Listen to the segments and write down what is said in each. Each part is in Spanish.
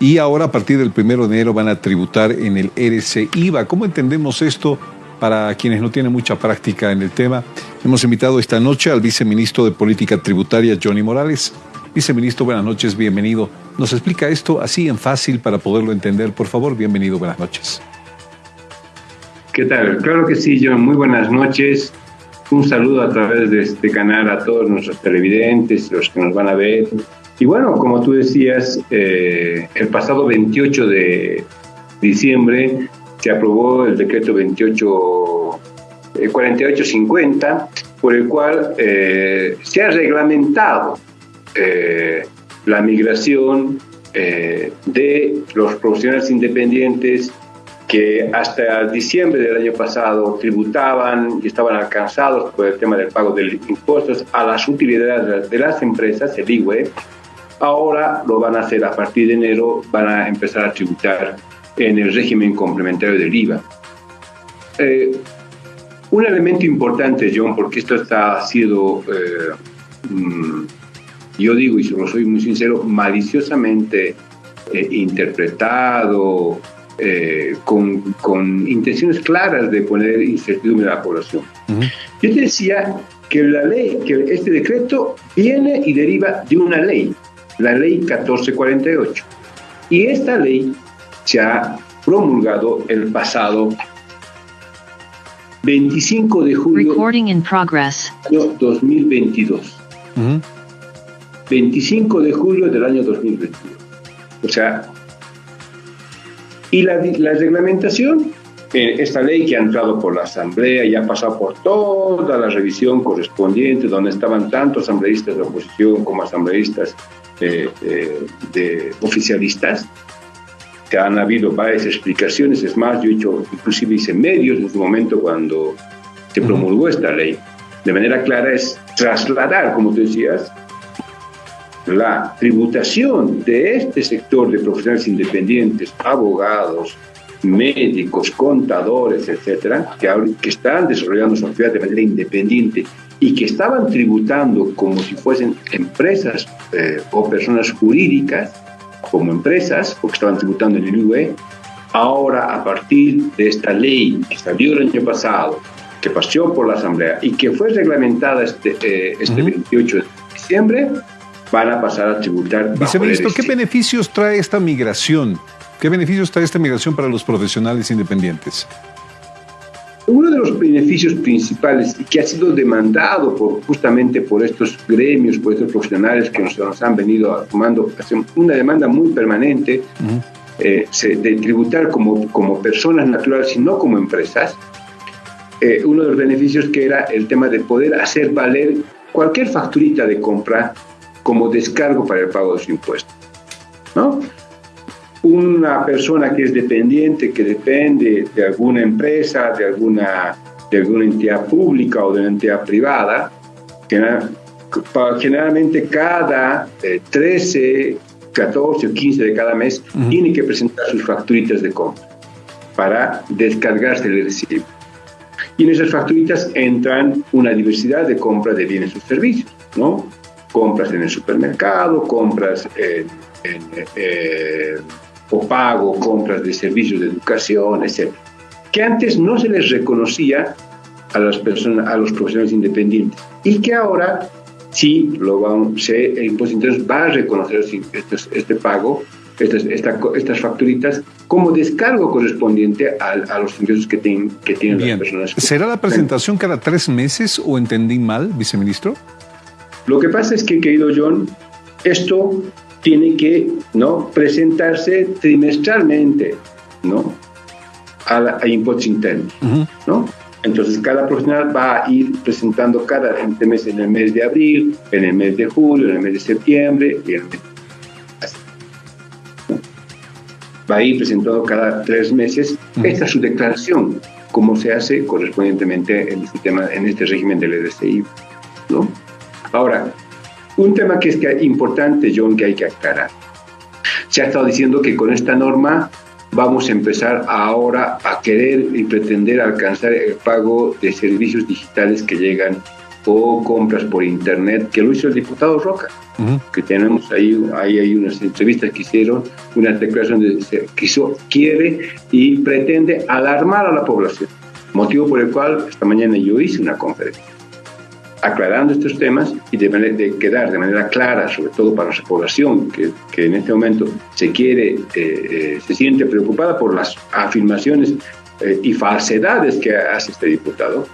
y ahora a partir del primero de enero van a tributar en el RC IVA. ¿Cómo entendemos esto para quienes no tienen mucha práctica en el tema? Hemos invitado esta noche al viceministro de Política Tributaria, Johnny Morales. Viceministro, buenas noches, bienvenido. ¿Nos explica esto así en fácil para poderlo entender? Por favor, bienvenido, buenas noches. ¿Qué tal? Claro que sí, John. Muy buenas noches. Un saludo a través de este canal a todos nuestros televidentes, los que nos van a ver y bueno, como tú decías, eh, el pasado 28 de diciembre se aprobó el decreto 28, 4850, eh, por el cual eh, se ha reglamentado la migración de los profesionales independientes que hasta diciembre del año pasado tributaban y estaban alcanzados por el tema del pago de impuestos a las utilidades de las empresas, el IWE, Ahora lo van a hacer a partir de enero, van a empezar a tributar en el régimen complementario del IVA. Eh, un elemento importante, John, porque esto está sido, eh, mm, yo digo, y solo soy muy sincero, maliciosamente eh, interpretado, con, con, intenciones claras de poner incertidumbre a la población. Yo te decía que la ley, que este decreto viene y deriva de una ley, la ley 1448. Y esta ley se ha promulgado el pasado 25 de julio del año 2022. 25 de julio del año 2022. O sea, y la, la reglamentación, eh, esta ley que ha entrado por la Asamblea y ha pasado por toda la revisión correspondiente, donde estaban tanto asambleístas de oposición como asambleístas de oficialistas, que han habido varias explicaciones, es más, yo he hecho, inclusive hice medios en su momento cuando se promulgó esta ley. De manera clara es trasladar, como tú decías, la tributación de este sector de profesionales independientes, abogados, médicos, contadores, etcétera, que, que están desarrollando su actividad de manera independiente y que estaban tributando como si fuesen empresas eh, o personas jurídicas, como empresas, porque estaban tributando en el UE, ahora a partir de esta ley que salió el año pasado, que pasó por la Asamblea y que fue reglamentada este, eh, este 28 de diciembre, van a pasar a tributar. Viceministro, ¿qué beneficios trae esta migración? ¿Qué beneficios trae esta migración para los profesionales independientes? Uno de los beneficios principales y que ha sido demandado por, justamente por estos gremios, por estos profesionales que nos, han venido tomando una demanda muy permanente eh, de tributar como, como personas naturales y no como empresas, eh, uno de los beneficios que era el tema de poder hacer valer cualquier facturita de compra como descargo para el pago de su impuesto. ¿no? Una persona que es dependiente, que depende de alguna empresa, de alguna, de alguna entidad pública o de una entidad privada, generalmente cada 13, 14 o 15 de cada mes tiene que presentar sus facturitas de compra para descargarse el recibo. Y en esas facturitas entran una diversidad de compras de bienes o servicios, ¿no? Compras en el supermercado, compras en, en o pago, compras de servicios de educación, etc. Que antes no se les reconocía a las personas, a los profesionales independientes y que ahora sí lo van, se, el impuesto interno va a reconocer este, este pago, estas, estas facturitas, como descargo correspondiente a, los ingresos que, que tienen las personas. ¿Será la presentación cada tres meses o entendí mal, viceministro? Lo que pasa es que, querido John, esto tiene que ¿no? presentarse trimestralmente ¿no? a, la, impuestos internos. ¿no? Entonces cada profesional va a ir presentando cada mes en el mes de abril, en el mes de julio, en el mes de septiembre y el mes Va a ir presentando cada tres meses. Esta es su declaración, como se hace correspondientemente en este, tema, en este régimen del EDCI. ¿no? Ahora, un tema que es importante, John, que hay que aclarar. Se ha estado diciendo que con esta norma vamos a empezar ahora a querer y pretender alcanzar el pago de servicios digitales que llegan o compras por internet, que lo hizo el diputado Roca, que tenemos ahí, ahí hay unas entrevistas que hicieron, una declaración de que quiso, quiere y pretende alarmar a la población, motivo por el cual esta mañana yo hice una conferencia aclarando estos temas y de, de, quedar de manera clara, sobre todo para nuestra población, que, que en este momento se quiere, eh, eh, se siente preocupada por las afirmaciones eh, y falsedades que hace este diputado,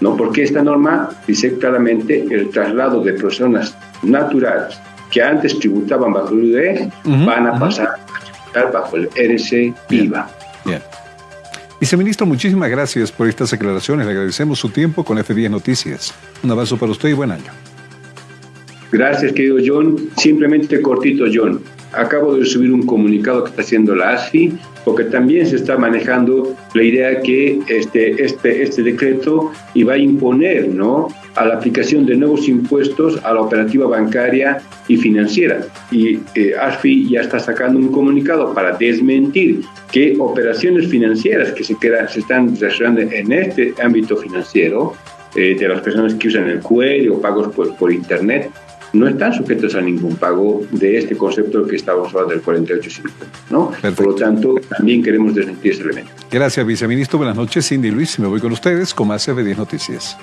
¿no? Porque esta norma dice claramente el traslado de personas naturales que antes tributaban bajo el UDE van a pasar a tributar bajo el RC IVA. Bien. Viceministro, muchísimas gracias por estas declaraciones. Le agradecemos su tiempo con F10 Noticias. Un abrazo para usted y buen año. Gracias, querido John. Simplemente cortito, John. Acabo de subir un comunicado que está haciendo la ASFI, porque también se está manejando la idea que este, este, este decreto iba a imponer ¿no? a la aplicación de nuevos impuestos a la operativa bancaria y financiera. Y eh, ASFI ya está sacando un comunicado para desmentir que operaciones financieras que se, quedan, se están desarrollando en este ámbito financiero, eh, de las personas que usan el cuello o pagos por, por Internet, no están sujetos a ningún pago de este concepto que estamos hablando del 4850. ¿no? Por lo tanto, también queremos desmentir ese elemento. Gracias, viceministro. Buenas noches, Cindy Luis. Me voy con ustedes con más F10 Noticias.